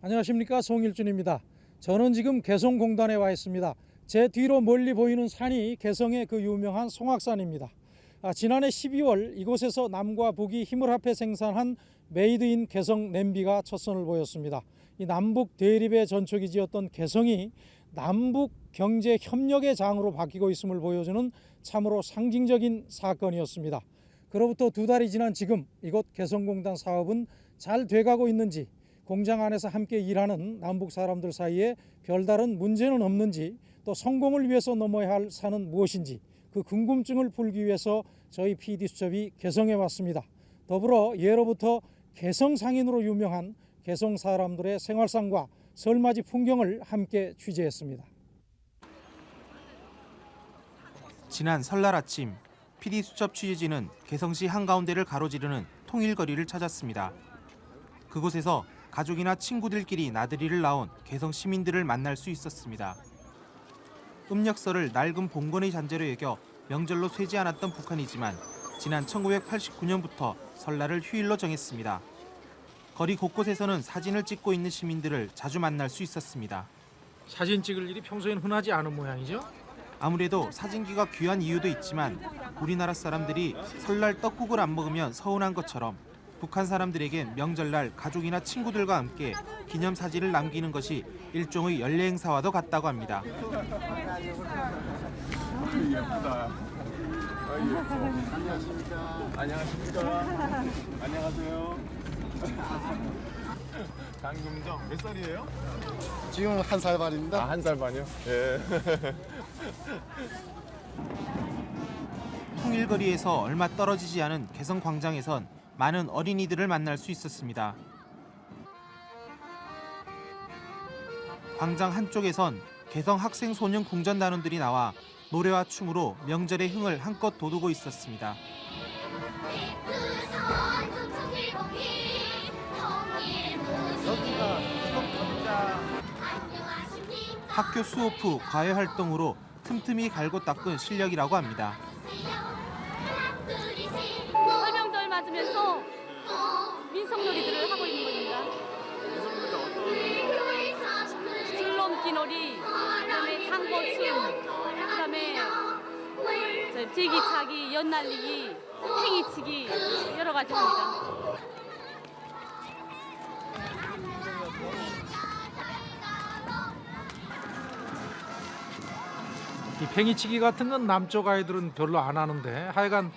안녕하십니까 송일준입니다. 저는 지금 개성공단에 와 있습니다. 제 뒤로 멀리 보이는 산이 개성의 그 유명한 송악산입니다. 아, 지난해 12월 이곳에서 남과 북이 힘을 합해 생산한 made in 개성 냄비가 첫 선을 보였습니다. 이 남북 대립의 전초기지였던 개성이 남북 경제 협력의 장으로 바뀌고 있음을 보여주는 참으로 상징적인 사건이었습니다. 그로부터 두 달이 지난 지금 이곳 개성공단 사업은 잘 돼가고 있는지 공장 안에서 함께 일하는 남북 사람들 사이에 별다른 문제는 없는지 또 성공을 위해서 넘어야 할 산은 무엇인지 그 궁금증을 풀기 위해서 저희 PD 수첩이 개성에 왔습니다. 더불어 예로부터 개성 상인으로 유명한 개성 사람들의 생활상과 설맞이 풍경을 함께 취재했습니다. 지난 설날 아침 PD 수첩 취재진은 개성시 한가운데를 가로지르는 통일거리를 찾았습니다. 그곳에서 가족이나 친구들끼리 나들이를 나온 개성 시민들을 만날 수 있었습니다. 음력설을 낡은 봉건의 잔재로 여겨 명절로 쇠지 않았던 북한이지만 지난 1989년부터 설날을 휴일로 정했습니다. 거리 곳곳에서는 사진을 찍고 있는 시민들을 자주 만날 수 있었습니다. 사진 찍을 일이 평소엔 흔하지 않은 모양이죠? 아무래도 사진기가 귀한 이유도 있지만 우리나라 사람들이 설날 떡국을 안 먹으면 서운한 것처럼 북한 사람들에겐 명절날 가족이나 친구들과 함께 기념 사진을 남기는 것이 일종의 연례 행사와도 같다고 합니다. 안녕하십니까. 안녕하세요. 강금정 몇 살이에요? 지금 한 살 반입니다. 아, 한 살 반이요? 예. 통일거리에서 얼마 떨어지지 않은 개성 광장에선 많은 어린이들을 만날 수 있었습니다. 광장 한쪽에선 개성 학생 소년 궁전단원들이 나와 노래와 춤으로 명절의 흥을 한껏 돋우고 있었습니다. 학교 수업 후 과외 활동으로 틈틈이 갈고 닦은 실력이라고 합니다. 맞으면서 민속놀이들을 하고 있는 겁니다. 줄넘기 놀이, 그다음에 장거춤, 그다음에 저 제기차기, 연날리기, 팽이치기 여러 가지 합니다. 이 팽이치기 같은 건 남쪽 아이들은 별로 안 하는데 하여간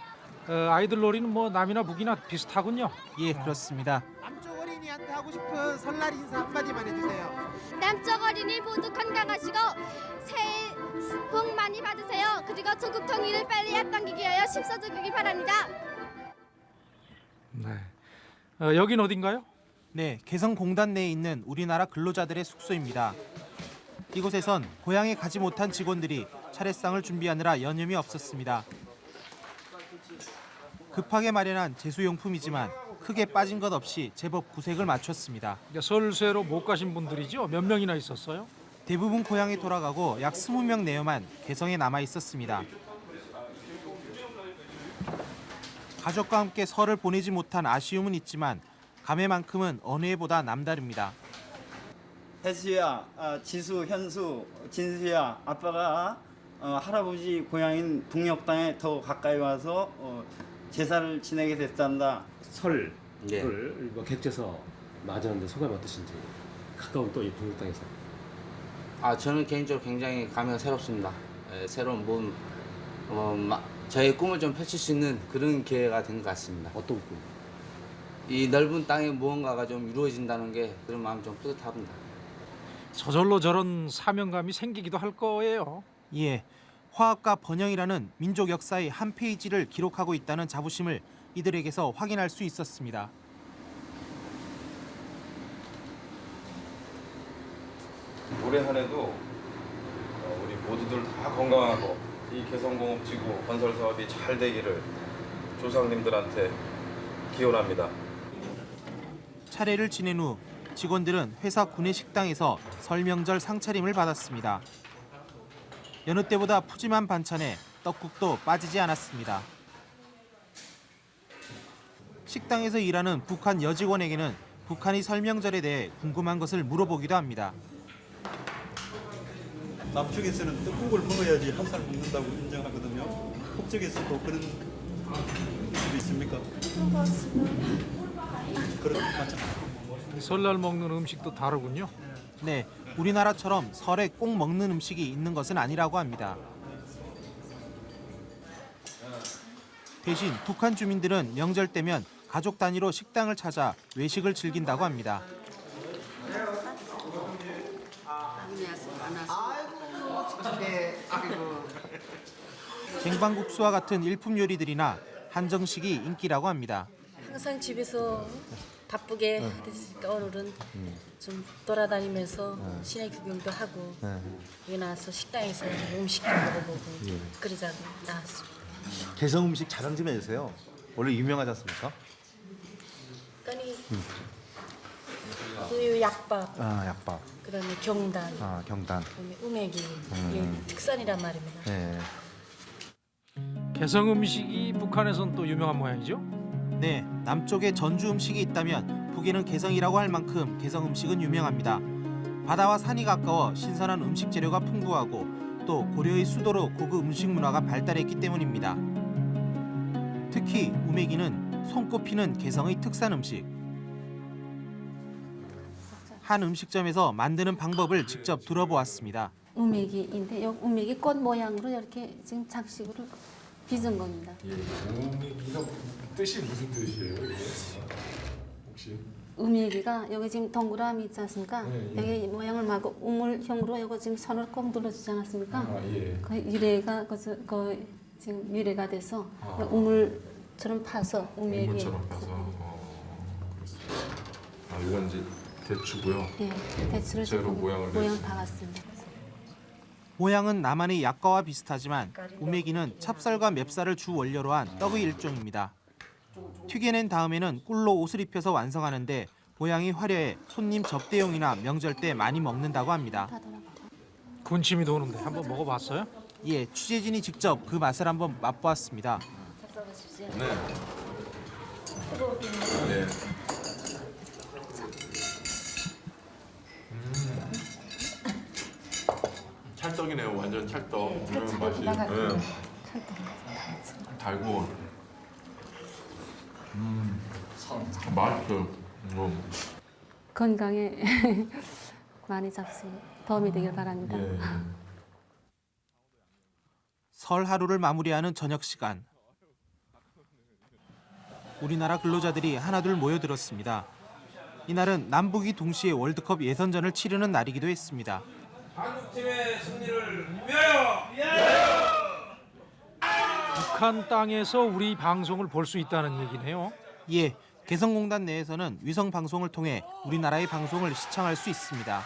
어, 아이들 놀이는 뭐 남이나 북이나 비슷하군요. 예, 그렇습니다. 남쪽 어린이한테 하고 싶은 설날 인사 한마디만 해주세요. 남쪽 어린이 모두 건강하시고 새해 복 많이 받으세요. 그리고 조국 통일을 빨리 앞당기기 위하여 힘써주기 바랍니다. 네. 어, 여긴 어딘가요? 네, 개성공단 내에 있는 우리나라 근로자들의 숙소입니다. 이곳에선 고향에 가지 못한 직원들이 차례상을 준비하느라 여념이 없었습니다. 급하게 마련한 제수용품이지만 크게 빠진 것 없이 제법 구색을 맞췄습니다. 설쇠로 못 가신 분들이죠. 몇 명이나 있었어요? 대부분 고향에 돌아가고 약 20명 내외만 개성에 남아 있었습니다. 가족과 함께 설을 보내지 못한 아쉬움은 있지만 감회만큼은 어느 해보다 남다릅니다. 혜수야, 아, 지수, 현수, 진수야, 아빠가 어, 할아버지 고향인 북녘 땅에 더 가까이 와서 어, 제사를 지내게 됐단다. 설을 예. 뭐 객지에서 맞았는데 소감이 어떠신지 가까운 또 이 북녘 땅에서 아 저는 개인적으로 굉장히 감회가 새롭습니다. 예, 새로운 몸, 어, 마- 저의 꿈을 좀 펼칠 수 있는 그런 기회가 된 것 같습니다. 어떤 꿈? 이 넓은 땅에 무언가가 좀 이루어진다는 게 그런 마음 좀 뿌듯합니다. 저절로 저런 사명감이 생기기도 할 거예요. 예, 화합과 번영이라는 민족 역사의 한 페이지를 기록하고 있다는 자부심을 이들에게서 확인할 수 있었습니다. 올해 한 해도 어, 우리 모두들 다 건강하고 이 개성공업지구 건설 사업이 잘 되기를 조상님들한테 기원합니다. 차례를 지낸 후 직원들은 회사 구내 식당에서 설 명절 상차림을 받았습니다. 여느 때보다 푸짐한 반찬에 떡국도 빠지지 않았습니다. 식당에서 일하는 북한 여직원에게는 북한의 설명절에 대해 궁금한 것을 물어보기도 합니다. 남쪽에서는 떡국을 먹어야지 한 살 먹는다고 인정하거든요. 북쪽에서도 그런 일이 있습니까? 그런 맞죠? 설날 먹는 음식도 다르군요. 네, 우리나라처럼 설에 꼭 먹는 음식이 있는 것은 아니라고 합니다. 대신 북한 주민들은 명절 때면 가족 단위로 식당을 찾아 외식을 즐긴다고 합니다. 쟁반국수와 같은 일품 요리들이나 한정식이 인기라고 합니다. 항상 집에서 바쁘게 했으니까 오늘은 좀 돌아다니면서 시내 구경도 하고 여기 나와서 식당에서 음식도 먹어보고 그러자고 나왔습니다. 개성 음식 자랑 좀 해주세요. 원래 유명하지 않습니까? 그러니 우유 약밥, 아 약밥, 그다음에 경단, 아 경단. 그다음에 우메기 음. 이게 특산이란 말입니다. 네. 개성 음식이 북한에선 또 유명한 모양이죠. 네, 남쪽에 전주 음식이 있다면 북에는 개성이라고 할 만큼 개성 음식은 유명합니다. 바다와 산이 가까워 신선한 음식 재료가 풍부하고 또 고려의 수도로 고급 음식 문화가 발달했기 때문입니다. 특히 우메기는 손꼽히는 개성의 특산 음식. 한 음식점에서 만드는 방법을 직접 들어보았습니다. 우메기인데 이 우메기 꽃 모양으로 이렇게 지금 장식으로 빚은 겁니다. 우메기가 뜻이 무슨 뜻이에요? 혹시? 우메기가 여기 지금 동그라미 있지 않습니까? 예, 예. 여기 모양을 말고 우물형으로 이거 지금 선을 꼭 눌러주지 않았습니까? 아, 예. 그 유래가 그, 그 지금 유래가 돼서 아. 우물처럼 파서 우메기. 우물처럼 파서. 어, 그렇습니다. 아, 이건 이제 대추고요. 예, 대추를 조금 모양을 모양. 박았습니다. 모양은 남한의 약과와 비슷하지만 우메기는 찹쌀과 맵쌀을 주 원료로 한 떡의 일종입니다. 튀겨낸 다음에는 꿀로 옷을 입혀서 완성하는데 모양이 화려해 손님 접대용이나 명절 때 많이 먹는다고 합니다. 군침이 도는데 한번 먹어봤어요? 예, 취재진이 직접 그 맛을 한번 맛보았습니다. 네. 네. 음. 찰떡이네요. 완전 찰떡. 음, 맛이. 네. 달고. 음. 맛있어요. 음. 건강에 많이 잡수 도움이 되길 바랍니다. 예. 설 하루를 마무리하는 저녁 시간. 우리나라 근로자들이 하나둘 모여들었습니다. 이날은 남북이 동시에 월드컵 예선전을 치르는 날이기도 했습니다. 한국팀의 승리를 위하여! 북한 땅에서 우리 방송을 볼 수 있다는 얘기네요. 예, 개성공단 내에서는 위성 방송을 통해 우리나라의 방송을 시청할 수 있습니다.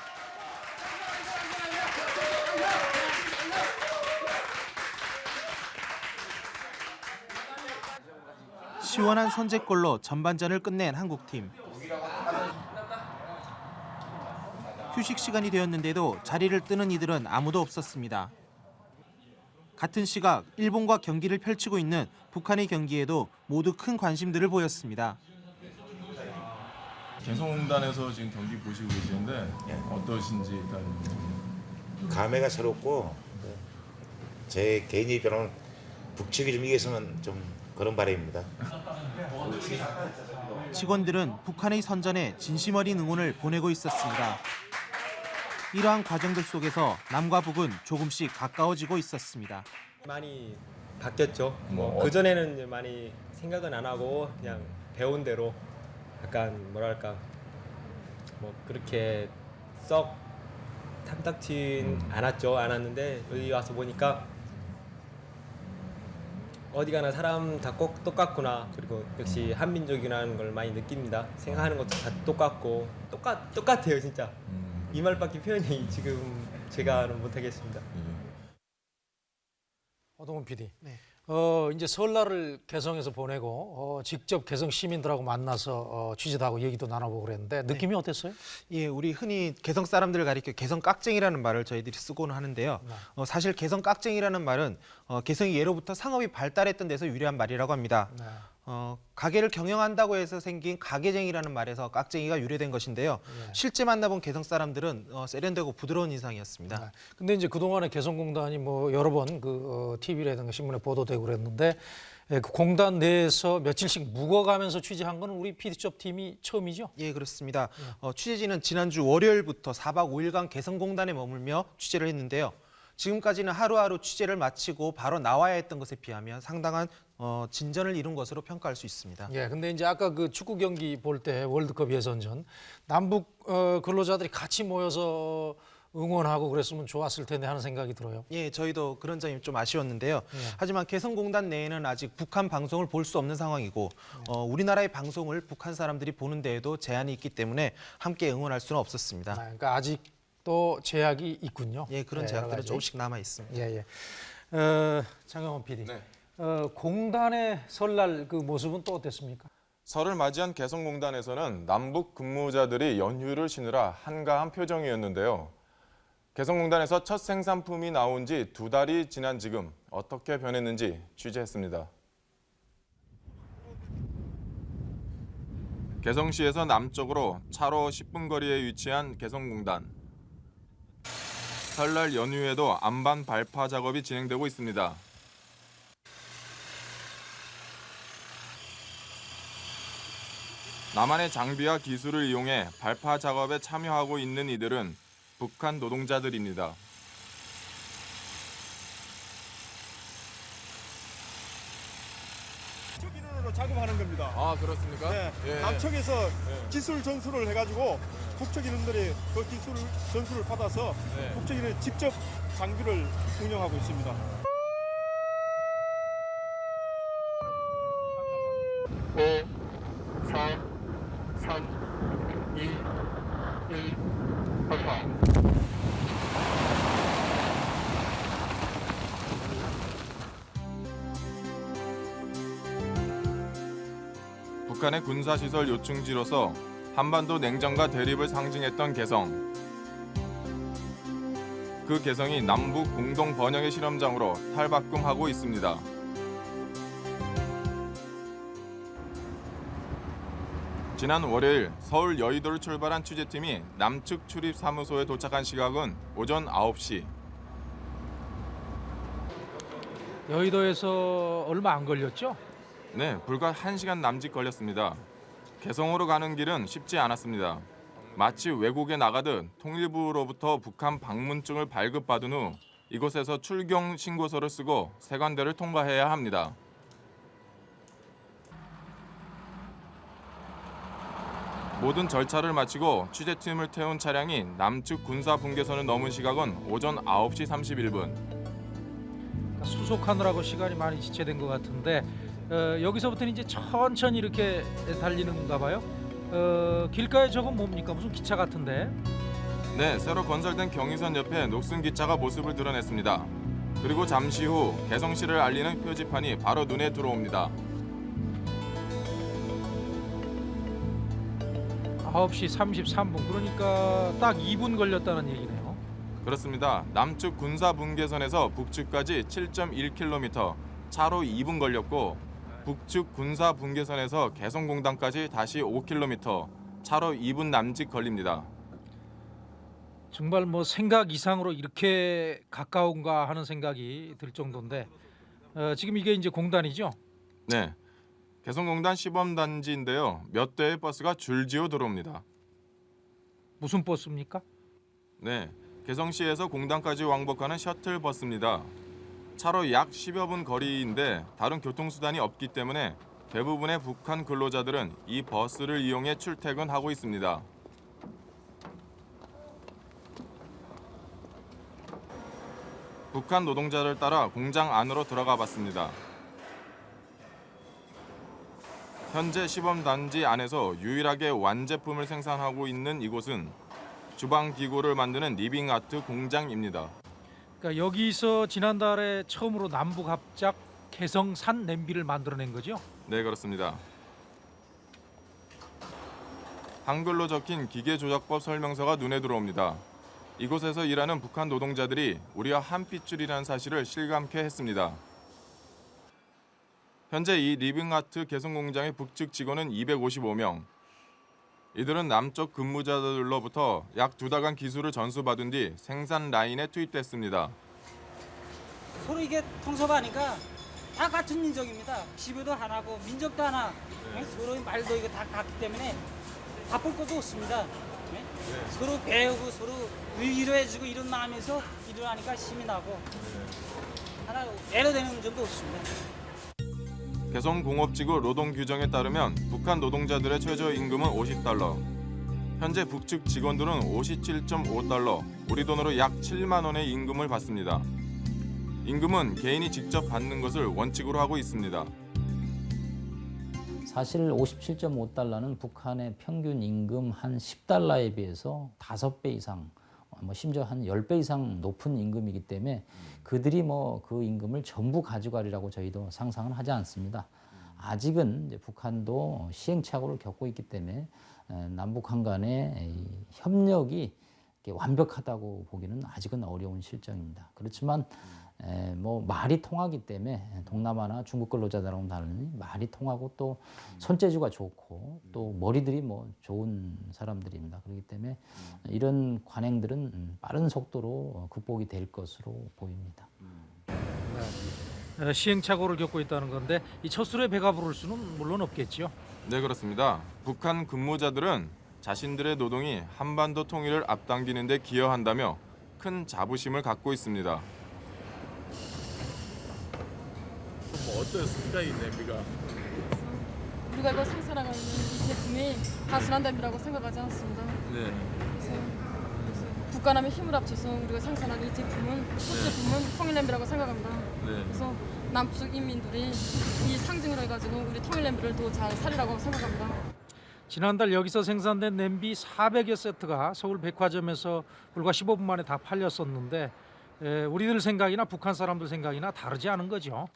시원한 선제골로 전반전을 끝낸 한국팀. 휴식 시간이 되었는데도 자리를 뜨는 이들은 아무도 없었습니다. 같은 시각 일본과 경기를 펼치고 있는 북한의 경기에도 모두 큰 관심들을 보였습니다. 개성공단에서 지금 경기 보시고 계시는데 어떠신지 일단 감회가 새롭고 제 개인 입장은 북측이 좀 이겼으면 좀 그런 바람입니다. 직원들은 북한의 선전에 진심 어린 응원을 보내고 있었습니다. 이러한 과정들 속에서 남과 북은 조금씩 가까워지고 있었습니다. 많이 바뀌었죠. 뭐뭐 그전에는 많이 생각은 안 하고 그냥 배운 대로 약간 뭐랄까 뭐 그렇게 썩 탐탁진 않았죠. 않았는데 여기 와서 보니까 어디 가나 사람 다 꼭 똑같구나. 그리고 역시 한민족이라는 걸 많이 느낍니다. 생각하는 것도 다 똑같고 똑같 똑같아요, 진짜. 이 말밖에 표현이 지금 제가는 못하겠습니다. 허동훈 PD. 어, 이제 설날을 개성에서 보내고 어, 직접 개성 시민들하고 만나서 어, 취재도 하고 얘기도 나눠보고 그랬는데 느낌이 어땠어요? 예, 우리 흔히 개성 사람들을 가리켜 개성 깍쟁이라는 말을 저희들이 쓰고는 하는데요. 어, 사실 개성 깍쟁이라는 말은 어, 개성이 예로부터 상업이 발달했던 데서 유래한 말이라고 합니다. 어, 가게를 경영한다고 해서 생긴 가게쟁이라는 말에서 깍쟁이가 유래된 것인데요. 실제 만나본 개성 사람들은 어, 세련되고 부드러운 인상이었습니다. 근데 이제 그동안에 개성공단이 뭐 여러 번그 어, TV라든가 신문에 보도되고 그랬는데 예, 그 공단 내에서 며칠씩 묵어가면서 취재한 거는 우리 PD숍 팀이 처음이죠? 예, 그렇습니다. 어, 취재진은 지난주 월요일부터 4박 5일간 개성공단에 머물며 취재를 했는데요. 지금까지는 하루하루 취재를 마치고 바로 나와야 했던 것에 비하면 상당한 어, 진전을 이룬 것으로 평가할 수 있습니다. 예, 근데 이제 아까 그 축구 경기 볼 때 월드컵 예선전 남북 어, 근로자들이 같이 모여서 응원하고 그랬으면 좋았을 텐데 하는 생각이 들어요. 예, 저희도 그런 점이 좀 아쉬웠는데요. 예. 하지만 개성공단 내에는 아직 북한 방송을 볼 수 없는 상황이고 어, 우리나라의 방송을 북한 사람들이 보는 데에도 제한이 있기 때문에 함께 응원할 수는 없었습니다. 그러니까 아직 도 제약이 있군요. 예, 그런 네, 제약들은. 조금씩 남아 있습니다. 예, 예. 어, 장영원 PD. 어, 공단의 설날 그 모습은 또 어땠습니까? 설을 맞이한 개성공단에서는 남북 근무자들이 연휴를 쉬느라 한가한 표정이었는데요. 개성공단에서 첫 생산품이 나온 지 두 달이 지난 지금 어떻게 변했는지 취재했습니다. 개성시에서 남쪽으로 차로 10분 거리에 위치한 개성공단. 설날 연휴에도 안반 발파 작업이 진행되고 있습니다. 남한의 장비와 기술을 이용해 발파 작업에 참여하고 있는 이들은 북한 노동자들입니다. 인원으로 겁니다. 아 그렇습니까? 네, 예. 남측에서 예. 기술 전수를 해가지고 북측 인원들이 그 기술 전수를 받아서 네. 북측 인원이 직접 장비를 운영하고 있습니다. 북한의 군사시설 요충지로서 한반도 냉전과 대립을 상징했던 개성. 그 개성이 남북 공동 번영의 실험장으로 탈바꿈하고 있습니다. 지난 월요일 서울 여의도를 출발한 취재팀이 남측 출입 사무소에 도착한 시각은 오전 9시. 여의도에서 얼마 안 걸렸죠? 네, 불과 1시간 남짓 걸렸습니다. 개성으로 가는 길은 쉽지 않았습니다. 마치 외국에 나가듯 통일부로부터 북한 방문증을 발급받은 후 이곳에서 출경 신고서를 쓰고 세관대를 통과해야 합니다. 모든 절차를 마치고 취재팀을 태운 차량이 남측 군사 분계선을 넘은 시각은 오전 9시 31분. 그러니까 수속하느라고 시간이 많이 지체된 것 같은데 어, 여기서부터는 이제 천천히 이렇게 달리는가 봐요. 어, 길가에 저건 뭡니까? 무슨 기차 같은데? 네, 새로 건설된 경의선 옆에 녹슨 기차가 모습을 드러냈습니다. 그리고 잠시 후 개성시를 알리는 표지판이 바로 눈에 들어옵니다. 9시 33분 그러니까 딱 2분 걸렸다는 얘기네요. 그렇습니다. 남측 군사 분계선에서 북측까지 7.1km, 차로 2분 걸렸고 북측 군사 분계선에서 개성공단까지 다시 5km, 차로 2분 남짓 걸립니다. 정말 뭐 생각 이상으로 이렇게 가까운가 하는 생각이 들 정도인데 어, 지금 이게 이제 공단이죠? 네, 개성공단 시범단지인데요. 몇 대의 버스가 줄지어 들어옵니다. 무슨 버스입니까? 네, 개성시에서 공단까지 왕복하는 셔틀 버스입니다. 차로 약 10여 분 거리인데 다른 교통수단이 없기 때문에 대부분의 북한 근로자들은 이 버스를 이용해 출퇴근하고 있습니다. 북한 노동자를 따라 공장 안으로 들어가 봤습니다. 현재 시범단지 안에서 유일하게 완제품을 생산하고 있는 이곳은 주방 기구를 만드는 리빙 아트 공장입니다. 그러니까 여기서 지난달에 처음으로 남북 합작 개성산 냄비를 만들어낸 거죠? 네, 그렇습니다. 한글로 적힌 기계조작법 설명서가 눈에 들어옵니다. 이곳에서 일하는 북한 노동자들이 우리와 한 핏줄이라는 사실을 실감케 했습니다. 현재 이 리빙아트 개성 공장의 북측 직원은 255명. 이들은 남쪽 근무자들로부터 약 두 달간 기술을 전수받은 뒤 생산 라인에 투입됐습니다. 서로 이게 통섭하니까 다 같은 민족입니다. 지배도 하나고 민족도 하나. 네, 서로 말도 이거 다 같기 때문에 바쁠 것도 없습니다. 네? 서로 배우고 서로 위로해주고 이런 마음에서 일을 하니까 힘이 나고 하나 애로되는 점도 없습니다. 개성공업지구 노동 규정에 따르면 북한 노동자들의 최저 임금은 50달러. 현재 북측 직원들은 57.5달러, 우리 돈으로 약 7만 원의 임금을 받습니다. 임금은 개인이 직접 받는 것을 원칙으로 하고 있습니다. 사실 57.5달러는 북한의 평균 임금 한 10달러에 비해서 5배 이상, 뭐 심지어 한 10배 이상 높은 임금이기 때문에 그들이 뭐 그 임금을 전부 가져가리라고 저희도 상상은 하지 않습니다. 아직은 북한도 시행착오를 겪고 있기 때문에 에, 남북한 간의 이 협력이 완벽하다고 보기는 아직은 어려운 실정입니다. 그렇지만 에, 뭐 말이 통하기 때문에 동남아나 중국 근로자들하고는 다르니 말이 통하고 또 손재주가 좋고 또 머리들이 뭐 좋은 사람들입니다. 그렇기 때문에 이런 관행들은 음, 빠른 속도로 극복이 될 것으로 보입니다. 에, 시행착오를 겪고 있다는 건데 이 첫 술에 배가 부를 수는 물론 없겠지요. 네 그렇습니다. 북한 근무자들은 자신들의 노동이 한반도 통일을 앞당기는 데 기여한다며 큰 자부심을 갖고 있습니다. 뭐 어떠셨습니까 이 냄비가? 우리가 이거 생산하고 있는 이 제품이 단순한 냄비라고 생각하지 않습니다. 네. 그래서, 그래서 국가남의 힘을 합쳐서 우리가 생산하는 이 제품은 첫 제품은 통일 냄비라고 생각합니다. 네. 그래서 남측 인민들이 이 상징을 해가지고 우리 통일 냄비를 더 잘 살리라고 생각합니다. 지난달 여기서 생산된 냄비 400여 세트가 서울 백화점에서 불과 15분 만에 다 팔렸었는데 에, 우리들 생각이나 북한 사람들 생각이나 다르지 않은 거죠.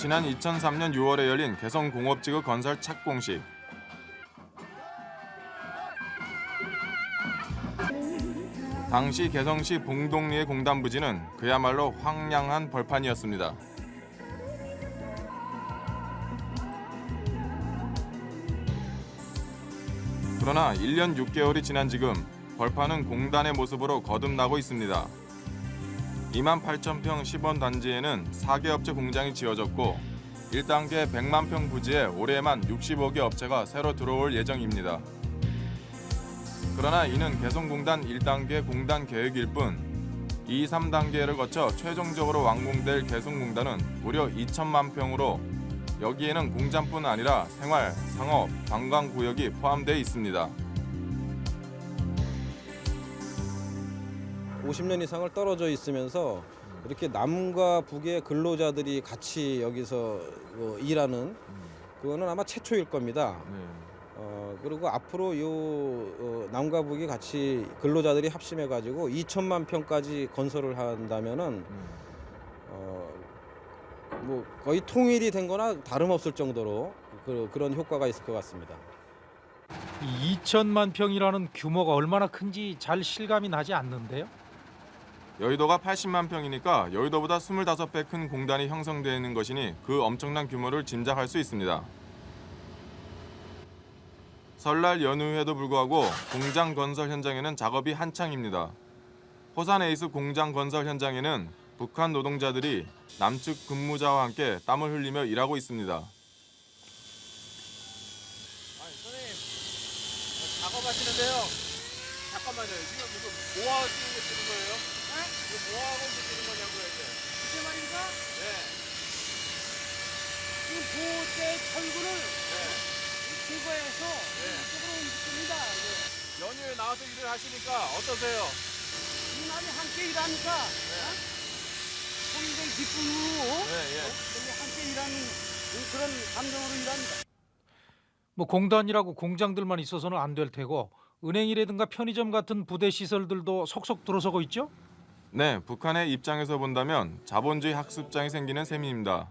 지난 2003년 6월에 열린 개성공업지구 건설 착공식. 당시 개성시 봉동리의 공단 부지는 그야말로 황량한 벌판이었습니다. 그러나 1년 6개월이 지난 지금 벌판은 공단의 모습으로 거듭나고 있습니다. 2만 8천 평 시범 단지에는 4개 업체 공장이 지어졌고 1단계 100만 평 부지에 올해만 65개 업체가 새로 들어올 예정입니다. 그러나 이는 개성공단 1단계 공단 계획일 뿐 2, 3단계를 거쳐 최종적으로 완공될 개성공단은 무려 2천만 평으로 여기에는 공장뿐 아니라 생활, 상업, 관광 구역이 포함되어 있습니다. 50년 이상을 떨어져 있으면서 이렇게 남과 북의 근로자들이 같이 여기서 뭐 일하는 그거는 아마 최초일 겁니다. 어, 그리고 앞으로 요 어, 남과 북이 같이 근로자들이 합심해 가지고 2천만 평까지 건설을 한다면은 어, 뭐 거의 통일이 된 거나 다름없을 정도로 그, 그런 효과가 있을 것 같습니다. 이 2천만 평이라는 규모가 얼마나 큰지 잘 실감이 나지 않는데요. 여의도가 80만 평이니까 여의도보다 25배 큰 공단이 형성되어 있는 것이니 그 엄청난 규모를 짐작할 수 있습니다. 설날 연휴에도 불구하고 공장 건설 현장에는 작업이 한창입니다. 호산 에이스 공장 건설 현장에는 북한 노동자들이 남측 근무자와 함께 땀을 흘리며 일하고 있습니다. 작업하시는데요. 잠깐만요. 지금 이거 뭐하시는 거 쓰는 거예요? 네? 이거 뭐 하고 쓰는 거냐고요 이제. 이제 말입니까? 네. 지금 보호대 철근을 제거해서 이쪽으로 옮깁니다. 연휴에 나와서 일을 하시니까 어떠세요? 이날이 함께 일하니까 어? 굉장히 기쁨으로 네, 예. 어? 함께 일하는 그런 감정으로 일합니다. 뭐 공단이라고 공장들만 있어서는 안 될 테고 은행이라든가 편의점 같은 부대 시설들도 속속 들어서고 있죠. 네, 북한의 입장에서 본다면 자본주의 학습장이 생기는 셈입니다.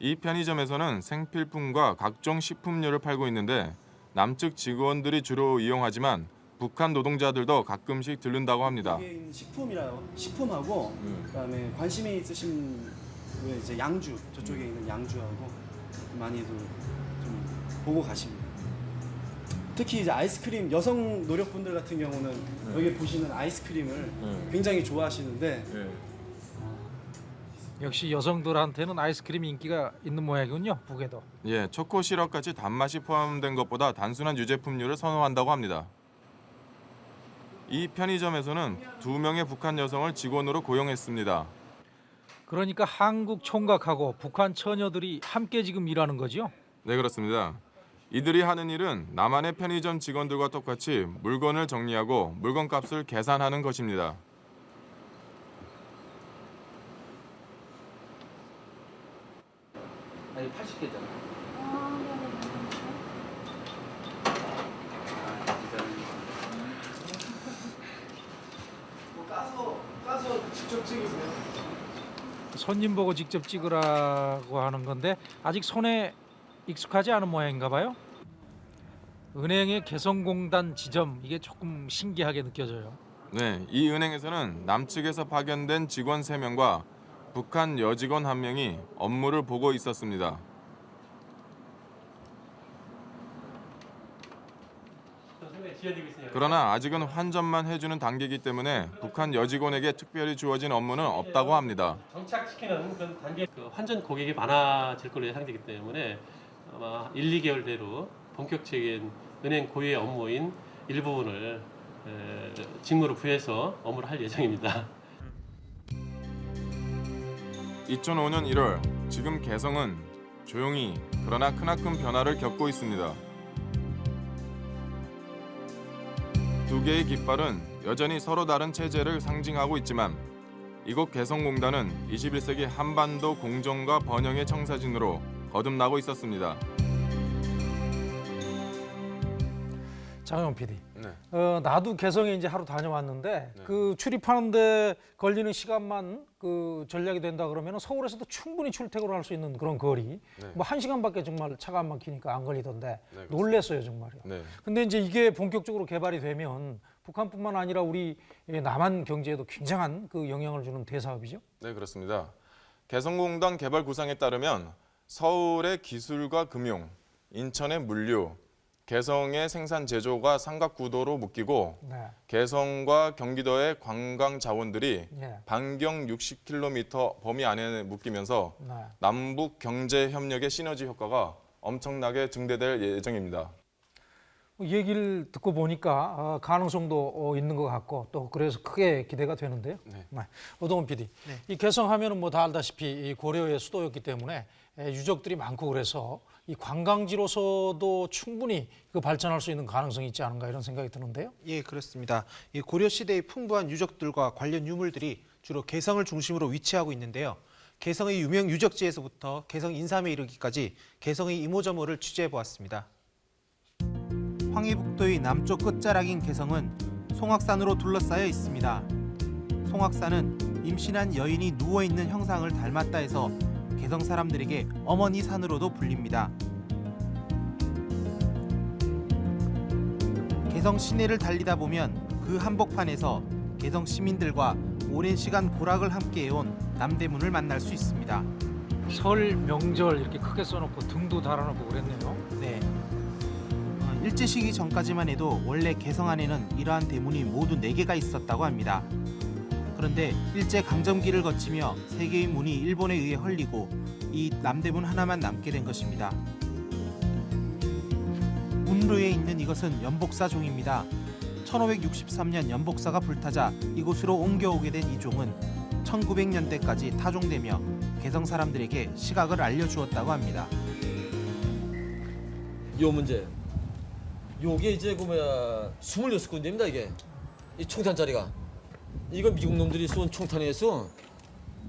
이 편의점에서는 생필품과 각종 식품류를 팔고 있는데 남측 직원들이 주로 이용하지만 북한 노동자들도 가끔씩 들른다고 합니다. 식품이라요. 식품하고 그다음에 관심이 있으신 왜 이제 양주 저쪽에 있는 양주하고 많이들 좀 보고 가십니다. 특히 이제 아이스크림 여성 노력분들 같은 경우는 여기 보시는 아이스크림을 굉장히 좋아하시는데 역시 여성들한테는 아이스크림 인기가 있는 모양이군요. 북에도. 예, 초코 시럽같이 단맛이 포함된 것보다 단순한 유제품류를 선호한다고 합니다. 이 편의점에서는 두 명의 북한 여성을 직원으로 고용했습니다. 그러니까 한국 총각하고 북한 처녀들이 함께 지금 일하는 거죠? 네, 그렇습니다. 이들이 하는 일은 남한의 편의점 직원들과 똑같이 물건을 정리하고 물건값을 계산하는 것입니다. 아니 80개잖아. 까서 까서 직접 찍으세요. 손님 보고 직접 찍으라고 하는 건데 아직 손에 익숙하지 않은 모양인가 봐요. 은행의 개성공단 지점 이게 조금 신기하게 느껴져요. 네, 이 은행에서는 남측에서 파견된 직원 3명과 북한 여직원 1명이 업무를 보고 있었습니다. 그러나 아직은 환전만 해주는 단계이기 때문에 북한 여직원에게 특별히 주어진 업무는 없다고 합니다. 정착시키는 그런 단계 그 환전 고객이 많아질 걸로 예상되기 때문에 아마 1, 2개월 내로 본격적인 은행 고유의 업무인 일부분을 에, 직무로 부여해서 업무를 할 예정입니다. 2005년 1월 지금 개성은 조용히 그러나 크나큰 변화를 겪고 있습니다. 두 개의 깃발은 여전히 서로 다른 체제를 상징하고 있지만 이곳 개성공단은 21세기 한반도 공정과 번영의 청사진으로 거듭나고 있었습니다. 장영 PD. 네. 어, 나도 개성에 이제 하루 다녀왔는데 그 출입하는데 걸리는 시간만 그 전략이 된다 그러면 서울에서도 충분히 출퇴근을 할 수 있는 그런 거리. 네. 뭐한 시간밖에 정말 차가 안 막히니까 안 걸리던데 네, 놀랬어요 정말요. 네. 근데 이제 이게 본격적으로 개발이 되면 북한뿐만 아니라 우리 남한 경제에도 굉장한 그 영향을 주는 대사업이죠. 네, 그렇습니다. 개성공단 개발 구상에 따르면 서울의 기술과 금융, 인천의 물류, 개성의 생산 제조가 삼각구도로 묶이고 네. 개성과 경기도의 관광 자원들이 예. 반경 60km 범위 안에 묶이면서 네. 남북 경제 협력의 시너지 효과가 엄청나게 증대될 예정입니다. 뭐 얘기를 듣고 보니까 어, 가능성도 어, 있는 것 같고 또 그래서 크게 기대가 되는데요. 네. 오동훈 PD, 이 개성하면 은 뭐 다 알다시피 이 고려의 수도였기 때문에 에, 유적들이 많고 그래서 이 관광지로서도 충분히 그 발전할 수 있는 가능성이 있지 않은가 이런 생각이 드는데요. 예, 그렇습니다. 이 고려 시대의 풍부한 유적들과 관련 유물들이 주로 개성을 중심으로 위치하고 있는데요. 개성의 유명 유적지에서부터 개성 인삼에 이르기까지 개성의 이모저모를 취재해 보았습니다. 황해북도의 남쪽 끝자락인 개성은 송악산으로 둘러싸여 있습니다. 송악산은 임신한 여인이 누워 있는 형상을 닮았다 해서 개성 사람들에게 어머니 산으로도 불립니다. 개성 시내를 달리다 보면 그 한복판에서 개성 시민들과 오랜 시간 고락을 함께해온 남대문을 만날 수 있습니다. 설 명절 이렇게 크게 써놓고 등도 달아놓고 그랬네요. 네. 어, 일제 시기 전까지만 해도 원래 개성 안에는 이러한 대문이 모두 4개가 있었다고 합니다. 그런데 일제 강점기를 거치며 세 개의 문이 일본에 의해 헐리고 이 남대문 하나만 남게 된 것입니다. 문루에 있는 이것은 연복사 종입니다. 1563년 연복사가 불타자 이곳으로 옮겨오게 된 이 종은 1900년대까지 타종되며 개성 사람들에게 시각을 알려주었다고 합니다. 요 문제. 요게 이제 그 뭐야 26군데입니다 이게. 이 총탄자리가. 이거 미국 놈들이 쏜 총탄에서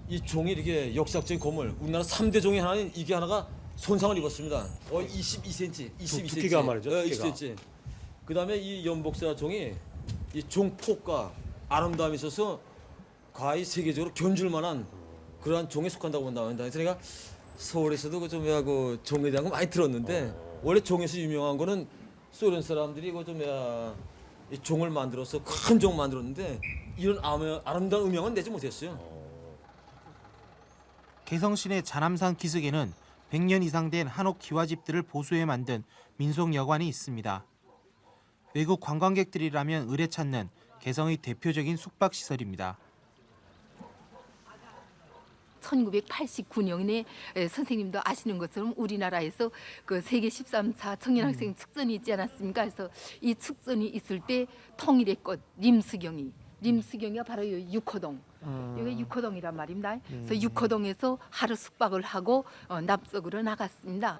이 종이 이렇게 역사적인 건물 우리나라 3대 종이 하나인 이게 하나가 손상을 입었습니다. 어 22cm, 22cm. 두께가 말이죠, 어, 두께가. 22cm. 그 다음에 이 연복사 종이 이 종폭과 아름다움이 있어서 거의 세계적으로 견줄 만한 그러한 종에 속한다고 본다. 그래서 내가 서울에서도 그좀 뭐야 그 종에 대한 거 많이 들었는데 원래 종에서 유명한 거는 소련 사람들이 그좀 종을 만들어서 큰 종 만들었는데 이런 아름- 아름다운 음영은 내지 못했어요. 개성시내 자남산 기슭에는 100년 이상 된 한옥 기와집들을 보수해 만든 민속 여관이 있습니다. 외국 관광객들이라면 의뢰 찾는 개성의 대표적인 숙박시설입니다. 1989년에 선생님도 아시는 것처럼 우리나라에서 그 세계 13차 청년학생 축전이 있지 않았습니까? 그래서 이 축전이 있을 때 통일의 꽃 림수경이 림수경이가 바로 이 육호동 여기 육호동이란 말입니다. 그래서 음. 육호동에서 하루 숙박을 하고 어, 납석으로 나갔습니다.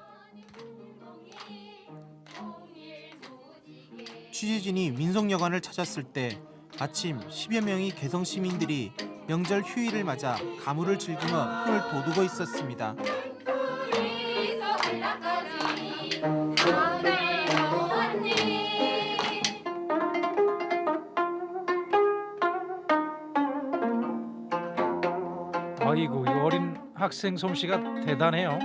취재진이 민속여관을 찾았을 때 아침 10여 명의 개성 시민들이 명절 휴일을 맞아 가물을 즐기며 힘을 돋우고 있었습니다. 학생 솜씨가 대단해요.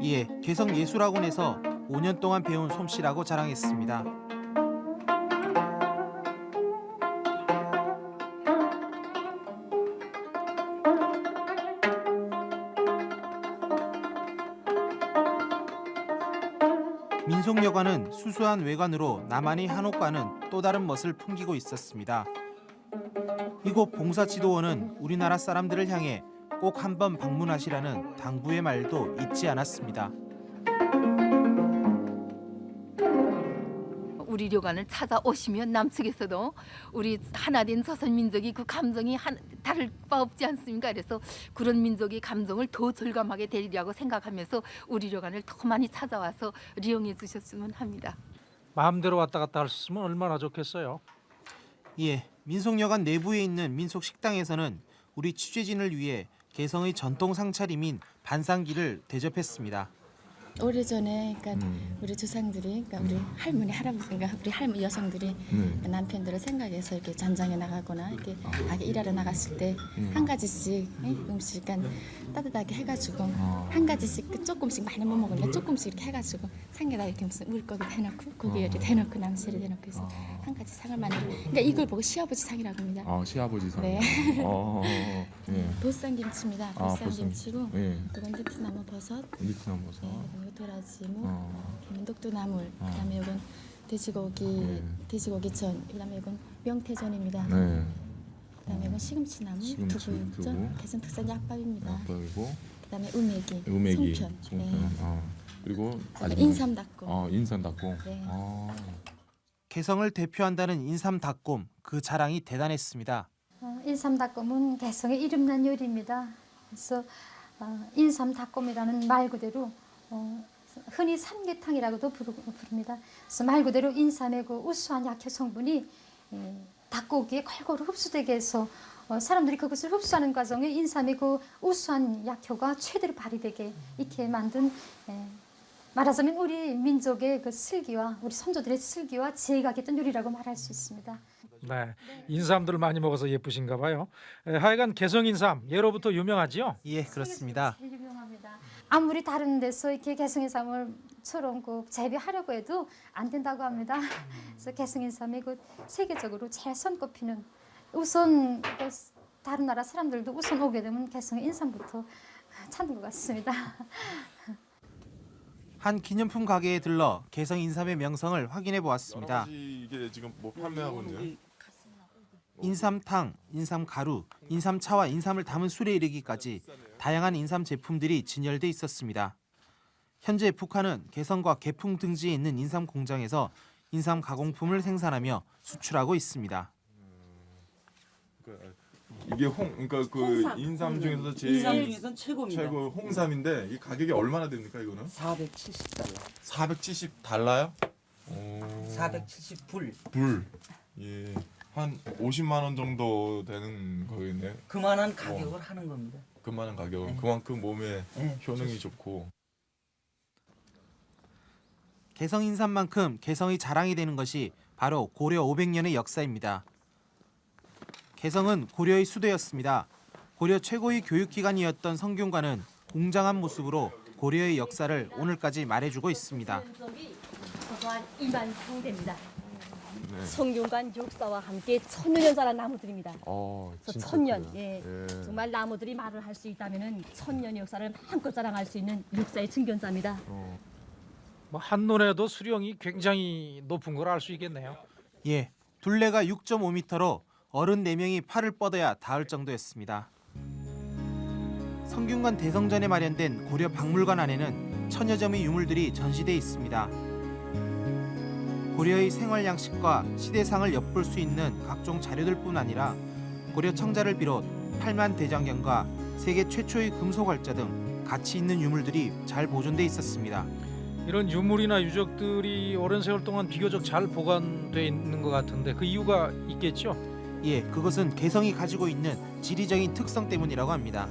이에 개성예술학원에서 5년 동안 배운 솜씨라고 자랑했습니다. 민속여관은 수수한 외관으로 나만의 한옥과는 또 다른 멋을 풍기고 있었습니다. 이곳 봉사지도원은 우리나라 사람들을 향해 꼭 한번 방문하시라는 당부의 말도 잊지 않았습니다. 우리 료관을 찾아오시면 남측에서도 우리 하나된 조선 민족이 그 감정이 한, 다를 바 없지 않습니까? 그래서 그런 민족의 감정을 더 절감하게 되리라고 생각하면서 우리 료관을 더 많이 찾아와서 이용해 주셨으면 합니다. 마음대로 왔다 갔다 할 수 있으면 얼마나 좋겠어요. 예, 민속여관 내부에 있는 민속 식당에서는 우리 취재진을 위해 개성의 전통 상차림인 반상기를 대접했습니다. 오래전에 그러니까 음. 우리 조상들이 그러니까 우리 할머니 할아버지가 우리 할머니 여성들이 음. 남편들을 생각해서 이렇게 전장에 나가거나 이렇게 가게 일하러 나갔을 때 음. 한 가지씩 예? 음식 그러니까 따뜻하게 해가지고 어. 한 가지씩 그 조금씩 많이 못 먹으니까 조금씩 이렇게 해가지고 상에다 이렇게 무슨 물고기 해놓고 고기 이렇게 해놓고 남새를 해놓고 해서 한 가지 상을 만들고 그러니까 이걸 보고 시아버지 상이라고 합니다. 아 시아버지 상. 네. 어, 예. 보쌈 김치입니다. 아, 보쌈 보쌈. 김치고 예. 이건 느티나무 버섯, 니트남 버섯. 그 도라지무, 어. 녹두나물, 어. 그다음에 이건 돼지고기, 돼지고기전, 그다음에 이건 명태전입니다. 네. 그다음에 이건 시금치나물, 시금치, 두부전, 두부. 개성 특산 약밥입니다. 약밥이고 그다음에 우메기, 우메기, 송편, 송편. 네. 아. 그리고 인삼 닭고. 아 인삼 닭고. 네. 아. 개성을 대표한다는 인삼 닭곰 그 자랑이 대단했습니다. 어, 인삼 닭곰은 개성의 이름난 요리입니다. 그래서 어, 인삼 닭곰이라는 말 그대로 어, 흔히 삼계탕이라고도 부르, 부릅니다. 그래서 말 그대로 인삼의 그 우수한 약효 성분이 에, 닭고기에 골고루 흡수되게 해서 어, 사람들이 그것을 흡수하는 과정에 인삼의 그 우수한 약효가 최대로 발휘되게 이렇게 만든 에, 말하자면 우리 민족의 그 슬기와 우리 선조들의 슬기와 지혜가 깃든 요리라고 말할 수 있습니다. 네, 인삼들 많이 먹어서 예쁘신가 봐요. 에, 하여간 개성 인삼 예로부터 유명하지요? 예, 그렇습니다. 아무리 다른 데서 이렇게 개성인삼을처럼 그 재배하려고 해도 안 된다고 합니다. 그래서 개성인삼이 그 세계적으로 제일 손꼽히는 우선 그 다른 나라 사람들도 우선 오게 되면 개성인삼부터 찾는 것 같습니다. 한 기념품 가게에 들러 개성 인삼의 명성을 확인해 보았습니다. 이게 지금 뭐 판매하고 있네요. 인삼탕, 인삼가루, 인삼차와 인삼을 담은 술에 이르기까지 다양한 인삼 제품들이 진열돼 있었습니다. 현재 북한은 개성과 개풍 등지에 있는 인삼 공장에서 인삼 가공품을 생산하며 수출하고 있습니다. 그, 이게 홍 그러니까 그 홍삼. 인삼 중에서 제일 인삼 중에선 최고입니다. 최고 홍삼인데 이 가격이 얼마나 됩니까 이거는? 470달러. 470 달러요? 470불. 불. 예. 한 50만 원 정도 되는 거겠네. 그만한 가격을 하는 겁니다. 그만한 가격. 그만큼 몸에 네, 효능이 좋고. 개성 인삼만큼 개성이 자랑이 되는 것이 바로 고려 500년의 역사입니다. 개성은 고려의 수도였습니다. 고려 최고의 교육기관이었던 성균관은 웅장한 모습으로 고려의 역사를 오늘까지 말해주고 있습니다. 네. 성균관 역사와 함께 천년 자란 나무들입니다. 어, 그래서 천년. 예. 예. 정말 나무들이 말을 할 수 있다면은 천년의 역사를 마음껏 자랑할 수 있는 역사의 증견자입니다. 뭐 한눈에도 수령이 굉장히 높은 걸 알 수 있겠네요. 예, 둘레가 6.5m로 어른 4명이 팔을 뻗어야 닿을 정도였습니다. 성균관 대성전에 마련된 고려 박물관 안에는 천여 점의 유물들이 전시돼 있습니다. 고려의 생활 양식과 시대상을 엿볼 수 있는 각종 자료들뿐 아니라 고려 청자를 비롯 8만 대장경과 세계 최초의 금속 활자 등 가치 있는 유물들이 잘 보존돼 있었습니다. 이런 유물이나 유적들이 오랜 세월 동안 비교적 잘 보관돼 있는 것 같은데 그 이유가 있겠죠? 예, 그것은 개성이 가지고 있는 지리적인 특성 때문이라고 합니다.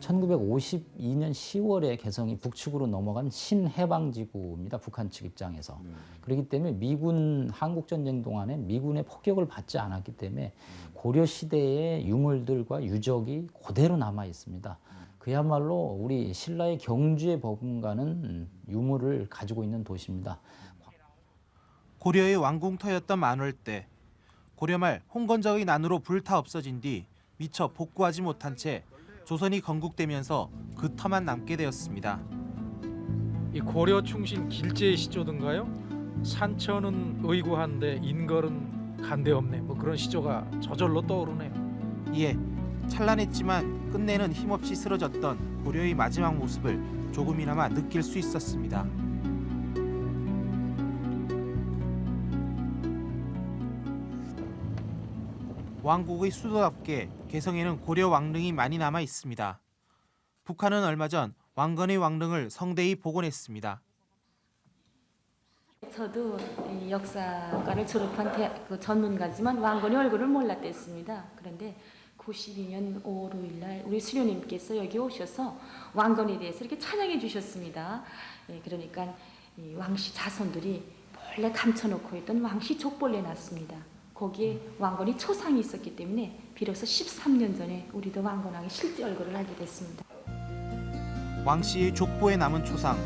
1952년 10월에 개성이 북측으로 넘어간 신해방지구입니다. 북한 측 입장에서. 그렇기 때문에 미군 한국 전쟁 동안에 미군의 폭격을 받지 않았기 때문에 고려 시대의 유물들과 유적이 그대로 남아 있습니다. 그야말로 우리 신라의 경주에 버금가는 유물을 가지고 있는 도시입니다. 고려의 왕궁터였던 만월때 고려 말 홍건적의 난으로 불타 없어진 뒤 미처 복구하지 못한 채 조선이 건국되면서 그 터만 남게 되었습니다. 이 고려 충신 길제의 시조든가요? 산천은 의구한데 인걸은 간대없네. 뭐 그런 시조가 저절로 떠오르네요. 예, 찬란했지만 끝내는 힘없이 쓰러졌던 고려의 마지막 모습을 조금이나마 느낄 수 있었습니다. 왕국의 수도답게 개성에는 고려 왕릉이 많이 남아 있습니다. 북한은 얼마 전 왕건의 왕릉을 성대히 복원했습니다. 저도 이 역사과를 졸업한 그 전문가지만 왕건의 얼굴을 몰랐댔습니다. 그런데 92년 5월 5일 날 우리 수료님께서 여기 오셔서 왕건에 대해서 이렇게 찬양해 주셨습니다. 예, 그러니까 이 왕씨 자손들이 몰래 감춰놓고 있던 왕씨 족보를 내놨습니다. 거기에 왕건이 초상이 있었기 때문에 비로소 13년 전에 우리도 왕건왕의 실제 얼굴을 알게 됐습니다. 왕 씨의 족보에 남은 초상,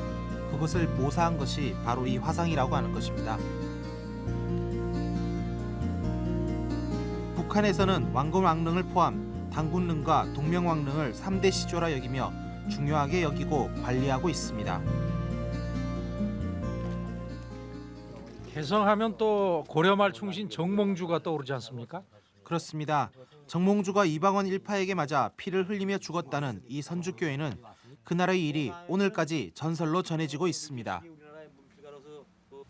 그것을 모사한 것이 바로 이 화상이라고 하는 것입니다. 북한에서는 왕건 왕릉을 포함 당군릉과 동명왕릉을 3대 시조라 여기며 중요하게 여기고 관리하고 있습니다. 개성하면 또 고려말 충신 정몽주가 떠오르지 않습니까? 그렇습니다. 정몽주가 이방원 일파에게 맞아 피를 흘리며 죽었다는 이 선주교회는 그날의 일이 오늘까지 전설로 전해지고 있습니다.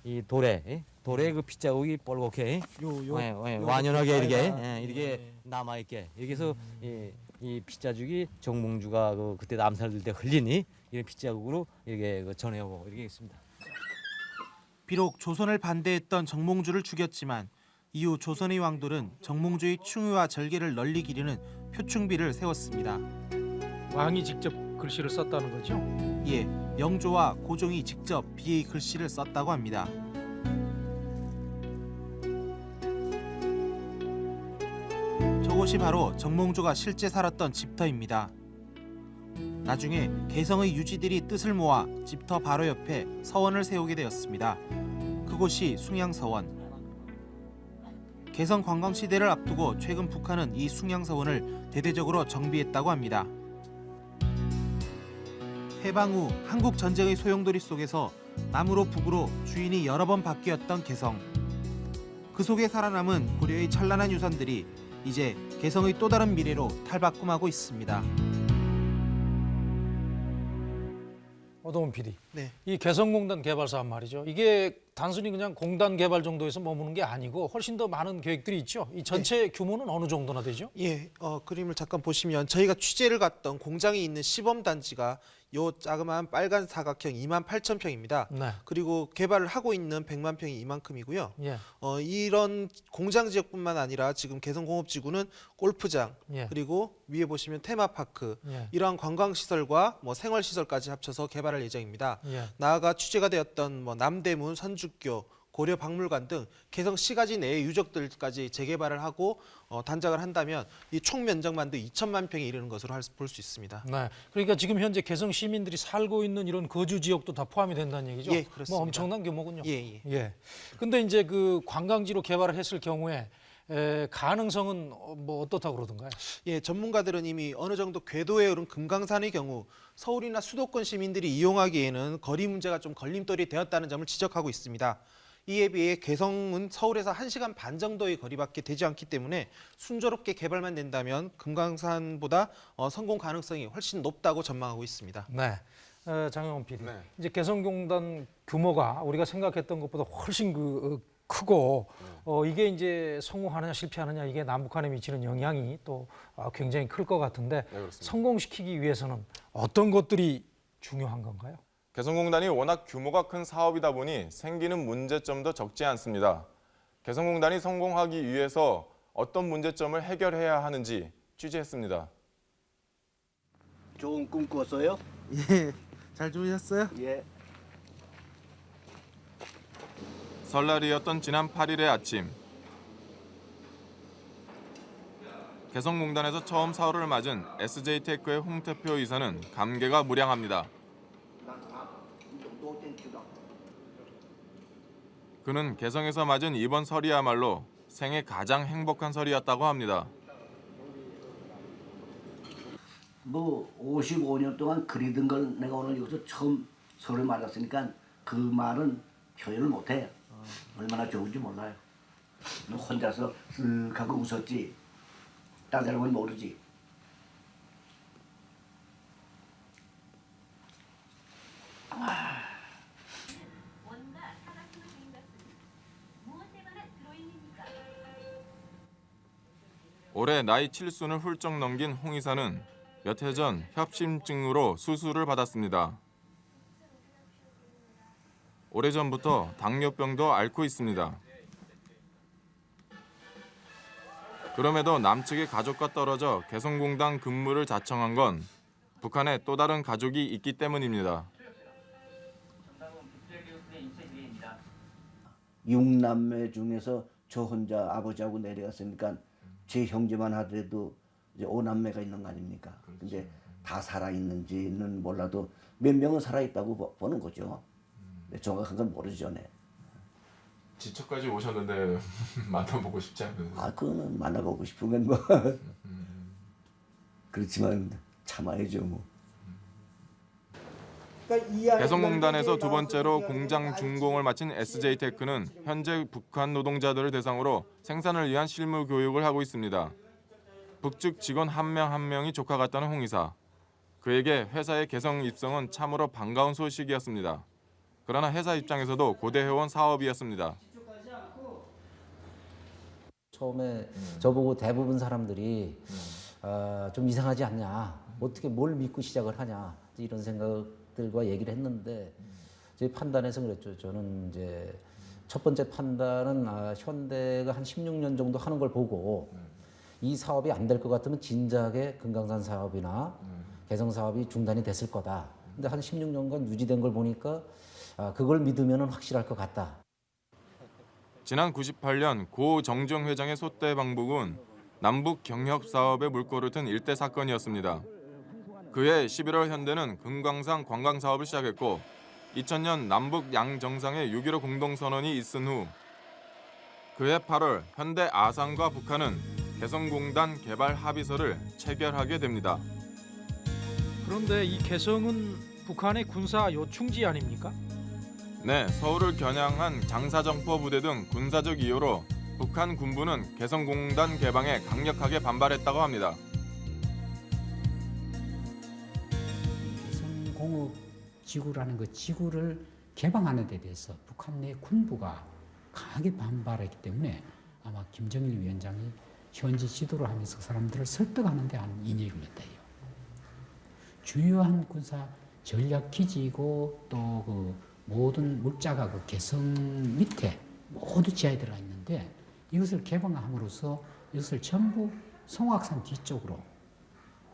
이 돌에 예? 돌에 그 빗자국이 뻘겋게 요, 예, 예, 요 완연하게 이렇게 아, 예, 이렇게 남아 있게 여기서 이, 이 빗자국이 정몽주가 그 그때 남살될 때 흘리니 이런 빗자국으로 이렇게 그 전해오고 이렇게 있습니다. 비록 조선을 반대했던 정몽주를 죽였지만 이후 조선의 왕들은 정몽주의 충유와 절개를 널리 기리는 표충비를 세웠습니다. 왕이 직접 글씨를 썼다는 거죠? 예, 영조와 고종이 직접 비의 글씨를 썼다고 합니다. 저곳이 바로 정몽주가 실제 살았던 집터입니다. 나중에 개성의 유지들이 뜻을 모아 집터 바로 옆에 서원을 세우게 되었습니다. 그곳이 숭양서원. 개성 관광 시대를 앞두고 최근 북한은 이 숭양서원을 대대적으로 정비했다고 합니다. 해방 후 한국 전쟁의 소용돌이 속에서 남으로 북으로 주인이 여러 번 바뀌었던 개성. 그 속에 살아남은 고려의 찬란한 유산들이 이제 개성의 또 다른 미래로 탈바꿈하고 있습니다. 오동훈 PD. 네. 이 개성공단 개발 사업 말이죠. 이게 단순히 그냥 공단 개발 정도에서 머무는 게 아니고 훨씬 더 많은 계획들이 있죠. 이 전체 규모는 어느 정도나 되죠? 예, 어, 그림을 잠깐 보시면 저희가 취재를 갔던 공장이 있는 시범 단지가 요 자그마한 빨간 사각형 2만 8천 평입니다. 네. 그리고 개발을 하고 있는 100만 평이 이만큼이고요. 예. 어, 이런 공장 지역뿐만 아니라 지금 개성공업지구는 골프장 예. 그리고 위에 보시면 테마파크 예. 이러한 관광시설과 뭐 생활시설까지 합쳐서 개발할 예정입니다. 예. 나아가 취재가 되었던 뭐 남대문, 선주교, 고려 박물관 등 개성 시가지 내의 유적들까지 재개발을 하고 어, 단장을 한다면 이 총 면적만도 2천만 평에 이르는 것으로 볼 수 있습니다. 네. 그러니까 지금 현재 개성 시민들이 살고 있는 이런 거주 지역도 다 포함이 된다는 얘기죠. 예, 그렇습니다. 뭐 엄청난 규모군요. 예, 예. 예. 근데 이제 그 관광지로 개발을 했을 경우에 에, 가능성은 어, 뭐 어떻다고 그러던가요? 예, 전문가들은 이미 어느 정도 궤도에 오른 금강산의 경우 서울이나 수도권 시민들이 이용하기에는 거리 문제가 좀 걸림돌이 되었다는 점을 지적하고 있습니다. 이에 비해 개성은 서울에서 1시간 반 정도의 거리밖에 되지 않기 때문에 순조롭게 개발만 된다면 금강산보다 어, 성공 가능성이 훨씬 높다고 전망하고 있습니다. 네. 어, 장영훈 PD. 이제 개성공단 규모가 우리가 생각했던 것보다 훨씬 그 어, 크고 어, 이게 이제 성공하느냐 실패하느냐 이게 남북한에 미치는 영향이 또 어, 굉장히 클 것 같은데 성공시키기 위해서는 어떤 것들이 중요한 건가요? 개성공단이 워낙 규모가 큰 사업이다 보니 생기는 문제점도 적지 않습니다. 개성공단이 성공하기 위해서 어떤 문제점을 해결해야 하는지 취재했습니다. 좋은 꿈 꿨어요? 예, 잘 주무셨어요? 예. 설날이었던 지난 8일의 아침. 개성공단에서 처음 사월을 맞은 SJ테크의 홍태표 이사는 감개가 무량합니다. 그는 개성에서 맞은 이번 설이야말로 생애 가장 행복한 설이었다고 합니다. 뭐 55년 동안 그리던 걸 내가 오늘 여기서 처음 서로 맞았으니까 그 말은 표현을 못해. 얼마나 좋은지 몰라요. 너 혼자서 쓱 하고 웃었지. 딴 사람은 모르지. 올해 나이 7순을 훌쩍 넘긴 홍 이사는 몇 해 전 협심증으로 수술을 받았습니다. 오래전부터 당뇨병도 앓고 있습니다. 그럼에도 남측의 가족과 떨어져 개성공단 근무를 자청한 건 북한에 또 다른 가족이 있기 때문입니다. 육남매 중에서 저 혼자 아버지하고 내려갔으니까 제 형제만 하더라도 이제 오남매가 있는 거 아닙니까? 근데 다 살아 있는지는 몰라도 몇 명은 살아 있다고 보- 보는 거죠. 근데 정확한 건 모르죠, 네. 지척까지 오셨는데 만나보고 싶지 않으세요? 아, 그거는 만나보고 건 뭐. 그렇지만 참아야죠, 뭐. 개성공단에서 두 번째로 공장 준공을 마친 SJ테크는 현재 북한 노동자들을 대상으로 생산을 위한 실무 교육을 하고 있습니다. 북측 직원 한명한 명이 조카 같다는 홍 이사. 그에게 회사의 개성 입성은 참으로 반가운 소식이었습니다. 그러나 회사 입장에서도 고대해온 사업이었습니다. 처음에 저보고 대부분 사람들이 아, 좀 이상하지 않냐 어떻게 뭘 믿고 시작을 하냐 이런 생각 들과 얘기를 했는데 제 판단에서 그랬죠. 저는 이제 첫 번째 판단은 아, 현대가 한 16년 정도 하는 걸 보고 이 사업이 안 될 것 같으면 진작에 금강산 사업이나 개성 사업이 중단이 됐을 거다. 근데 한 16년간 유지된 걸 보니까 아, 그걸 믿으면 확실할 것 같다. 지난 98년 고 정정 회장의 소대 방북은 남북 경협 사업에 물꼬를 튼 일대 사건이었습니다. 그해 11월 현대는 금강산 관광 사업을 시작했고 2000년 남북 양 정상의 6.15 공동선언이 있은 후 그해 8월 현대 아산과 북한은 개성공단 개발 합의서를 체결하게 됩니다. 그런데 이 개성은 북한의 군사 요충지 아닙니까? 네, 서울을 겨냥한 장사정포 부대 등 군사적 이유로 북한 군부는 개성공단 개방에 강력하게 반발했다고 합니다. 공업 지구라는 그 지구를 개방하는 데 대해서 북한 내 군부가 강하게 반발했기 때문에 아마 김정일 위원장이 현지 지도를 하면서 그 사람들을 설득하는 데한 인력을 냈다 해요. 주요한 군사 전략 기지이고 또 그 모든 물자가 그 개성 밑에 모두 지하에 들어가 있는데 이것을 개방함으로써 이것을 전부 송악산 뒤쪽으로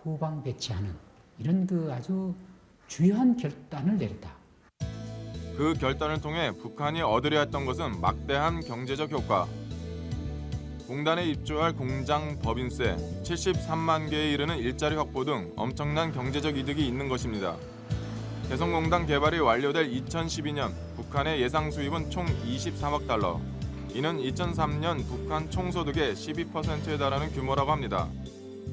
후방 배치하는 이런 그 아주 주요한 결단을 내렸다. 그 결단을 통해 북한이 얻으려 했던 것은 막대한 경제적 효과. 공단에 입주할 공장 법인세 73만 개에 이르는 일자리 확보 등 엄청난 경제적 이득이 있는 것입니다. 개성공단 개발이 완료될 2012년 북한의 예상 수입은 총 23억 달러. 이는 2003년 북한 총소득의 12%에 달하는 규모라고 합니다.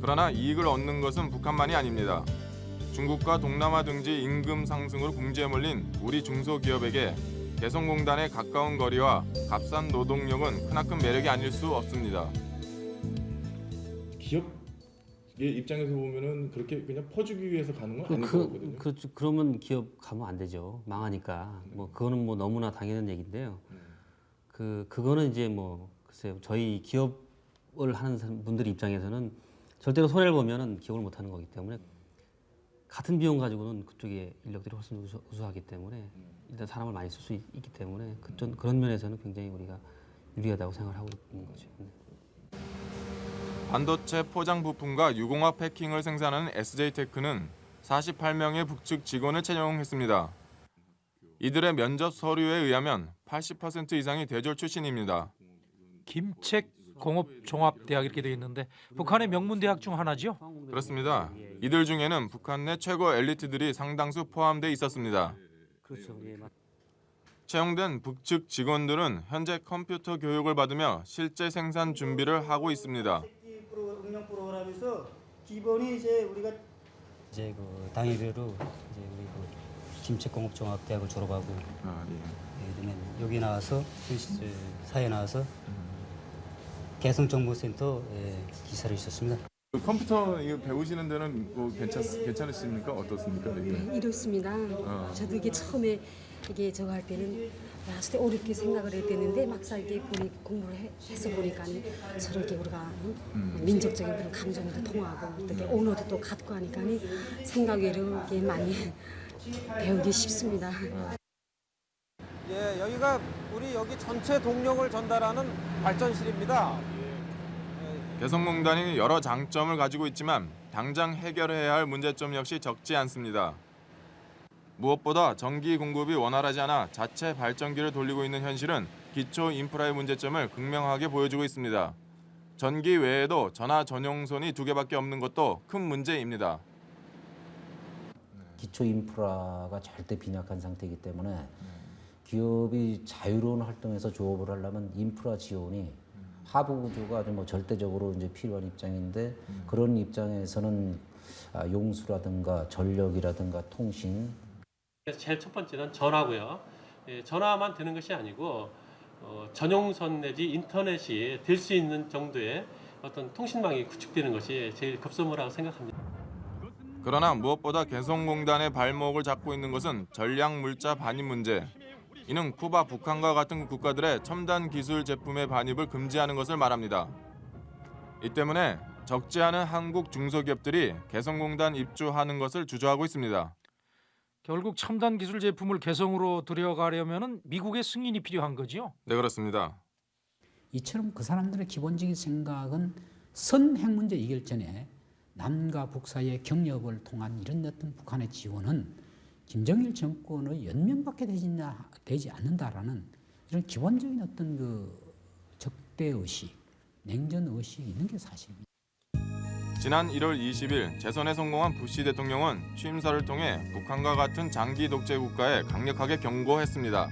그러나 이익을 얻는 것은 북한만이 아닙니다. 중국과 동남아 등지 임금 상승으로 궁지에 몰린 우리 중소기업에게 개성공단의 가까운 거리와 값싼 노동력은 크나큰 매력이 아닐 수 없습니다. 기업의 입장에서 보면은 그렇게 그냥 퍼주기 위해서 가는 건 아닐 그, 거거든요. 그, 그러면 기업 가면 안 되죠. 망하니까. 뭐 그거는 뭐 너무나 당연한 얘기인데요. 그 그거는 이제 뭐 글쎄요. 저희 기업을 하는 분들 입장에서는 절대로 손해를 보면은 기업을 못 하는 거기 때문에 같은 비용 가지고는 그쪽에 인력들이 훨씬 우수, 우수 하기 때문에 일단 사람을 많이 쓸 수 있기 때문에 그런 그런 면에서는 굉장히 우리가 유리하다고 생각을 하고 있는 거죠. 네. 반도체 포장 부품과 유공화 패킹을 생산하는 SJ테크는 48명의 북측 직원을 채용했습니다. 이들의 면접 서류에 의하면 80% 이상이 대졸 출신입니다. 김책 공업 종합대학 이렇게 되어 있는데 북한의 명문 대학 중 하나죠. 그렇습니다. 이들 중에는 북한 내 최고 엘리트들이 상당수 포함돼 있었습니다. 그렇죠. 예, 맞. 채용된 북측 직원들은 현재 컴퓨터 교육을 받으며 실제 생산 준비를 하고 있습니다. 응용 프로그램에서 기본이 이제 우리가 이제 그 당일외로 이제 우리 그 김책공업종합대학을 졸업하고 예, 그다음에 여기 나와서 사회 나와서 개성정보센터 예, 기사를 있었습니다. 그 컴퓨터 이거 배우시는 데는 뭐 괜찮 괜찮으십니까? 어떻습니까? 이게? 네, 이렇습니다. 어. 저도 이게 처음에 이게 저거 할 때는 야, 진짜 어렵게 생각을 했었는데 막상 이게 보니 공부를 해, 해서 보니까 저렇게 우리가 응? 음. 민족적인 그런 감정도 통하고 또 이렇게 언어도 또 갖고 하니까 생각이 이렇게 많이 배우기 쉽습니다. 예, 여기가 우리 여기 전체 동력을 전달하는 발전실입니다. 개성공단이 여러 장점을 가지고 있지만 당장 해결해야 할 문제점 역시 적지 않습니다. 무엇보다 전기 공급이 원활하지 않아 자체 발전기를 돌리고 있는 현실은 기초 인프라의 문제점을 극명하게 보여주고 있습니다. 전기 외에도 전화 전용선이 두 개밖에 없는 것도 큰 문제입니다. 기초 인프라가 절대 빈약한 상태이기 때문에 기업이 자유로운 활동에서 조업을 하려면 인프라 지원이 하부 구조가 좀 뭐 절대적으로 이제 필요한 입장인데 그런 입장에서는 아, 용수라든가 전력이라든가 통신 그래서 제일 첫 번째는 전화고요. 예, 전화만 되는 것이 아니고 어, 전용선 내지 인터넷이 될 수 있는 정도의 어떤 통신망이 구축되는 것이 제일 급선무라고 생각합니다. 그러나 무엇보다 개성공단의 발목을 잡고 있는 것은 전략 물자 반입 문제. 이는 쿠바, 북한과 같은 국가들의 첨단 기술 제품의 반입을 금지하는 것을 말합니다. 이 때문에 적지 않은 한국 중소기업들이 개성공단 입주하는 것을 주저하고 있습니다. 결국 첨단 기술 제품을 개성으로 들여가려면 미국의 승인이 필요한 거죠. 네 그렇습니다. 이처럼 그 사람들의 기본적인 생각은 선핵 문제 이길 전에 남과 북 사이의 경협을 통한 이런 어떤 북한의 지원은 김정일 정권의 연명밖에 되지, 되지 않는다라는 이런 기본적인 어떤 그 적대 의식, 냉전 의식이 있는 게 사실입니다. 지난 1월 20일 재선에 성공한 부시 대통령은 취임사를 통해 북한과 같은 장기 독재 국가에 강력하게 경고했습니다.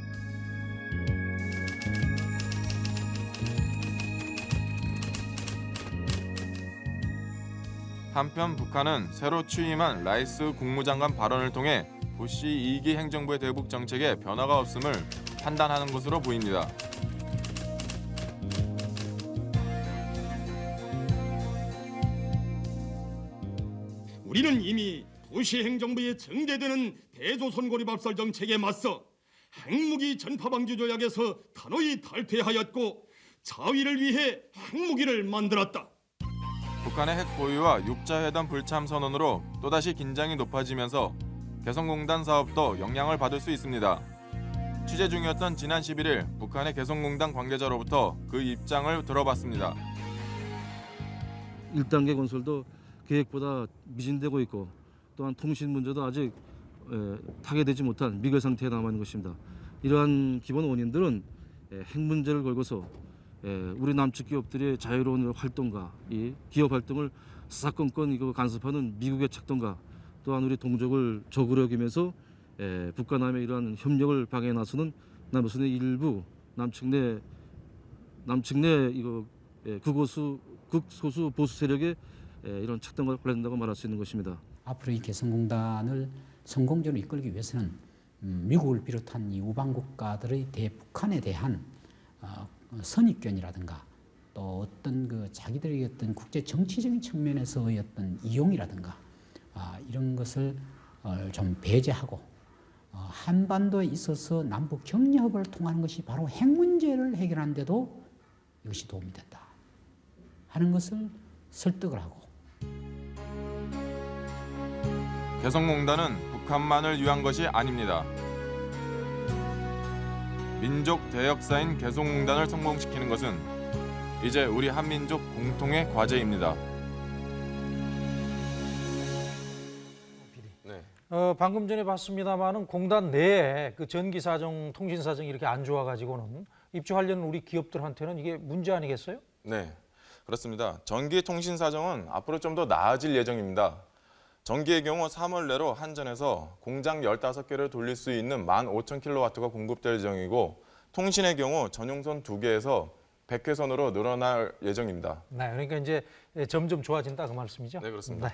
한편 북한은 새로 취임한 라이스 국무장관 발언을 통해 부시 2기 행정부의 대북 정책에 변화가 없음을 판단하는 것으로 보입니다. 우리는 이미 도시 행정부의 정제되는 대조선 고립압살 정책에 맞서 핵무기 전파 방지 조약에서 단호히 탈퇴하였고 자위를 위해 핵무기를 만들었다. 북한의 핵 보유와 육자회담 불참 선언으로 또다시 긴장이 높아지면서 개성공단 사업도 영향을 받을 수 있습니다. 취재 중이었던 지난 11일 북한의 개성공단 관계자로부터 그 입장을 들어봤습니다. 1단계 건설도 계획보다 미진되고 있고 또한 통신 문제도 아직 에, 타개되지 못한 미결 상태에 남아 있는 것입니다. 이러한 기본 원인들은 예, 핵 문제를 걸고서 예, 우리 남측 기업들의 자유로운 활동과 이 기업 활동을 사사건건 이거 간섭하는 미국의 책동과 또한 우리 동족을 적으로 여기면서 예, 북한남의 이러한 협력을 방해해 나서는 남조선의 일부 남측 내 남측 내 이거 예, 극소수 극소수 보수 세력의 예, 이런 책동과 관련된다고 말할 수 있는 것입니다. 앞으로 이 개성공단을 성공적으로 이끌기 위해서는 음, 미국을 비롯한 이 우방 국가들의 대북한에 대한 어, 선입견이라든가 또 어떤 그 자기들의 어떤 국제 정치적인 측면에서의 어떤 이용이라든가 아, 이런 것을 어, 좀 배제하고 어, 한반도에 있어서 남북 격려협을 통하는 것이 바로 핵 문제를 해결하는 데도 이것이 도움이 된다 하는 것을 설득을 하고 개성공단은 북한만을 위한 것이 아닙니다. 민족 대역사인 개성공단을 성공시키는 것은 이제 우리 한민족 공통의 과제입니다. 어, 방금 전에 봤습니다만은 공단 내에 그 전기 사정, 통신 사정 이렇게 안 좋아 가지고는 입주하려는 우리 기업들한테는 이게 문제 아니겠어요? 네, 그렇습니다. 전기 통신 사정은 앞으로 좀 더 나아질 예정입니다. 전기의 경우 3월 내로 한전에서 공장 15개를 돌릴 수 있는 15,000kW가 공급될 예정이고 통신의 경우 전용선 2개에서 100회선으로 늘어날 예정입니다. 네, 그러니까 이제 점점 좋아진다 그 말씀이죠? 네, 그렇습니다.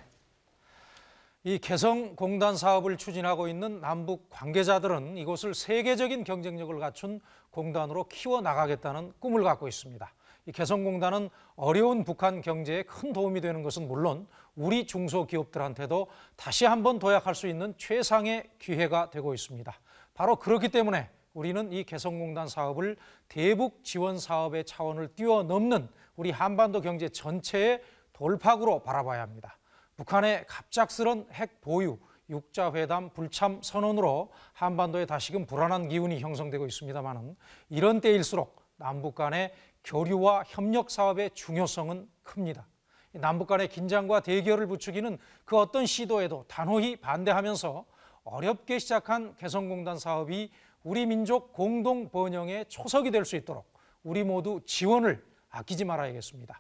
이 개성공단 사업을 추진하고 있는 남북 관계자들은 이곳을 세계적인 경쟁력을 갖춘 공단으로 키워나가겠다는 꿈을 갖고 있습니다. 이 개성공단은 어려운 북한 경제에 큰 도움이 되는 것은 물론 우리 중소기업들한테도 다시 한번 도약할 수 있는 최상의 기회가 되고 있습니다. 바로 그렇기 때문에 우리는 이 개성공단 사업을 대북 지원 사업의 차원을 뛰어넘는 우리 한반도 경제 전체의 돌파구로 바라봐야 합니다. 북한의 갑작스런 핵 보유, 육자회담 불참 선언으로 한반도에 다시금 불안한 기운이 형성되고 있습니다만 이런 때일수록 남북 간의 교류와 협력 사업의 중요성은 큽니다. 남북 간의 긴장과 대결을 부추기는 그 어떤 시도에도 단호히 반대하면서 어렵게 시작한 개성공단 사업이 우리 민족 공동 번영의 초석이 될 수 있도록 우리 모두 지원을 아끼지 말아야겠습니다.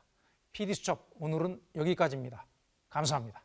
PD수첩 오늘은 여기까지입니다. 감사합니다.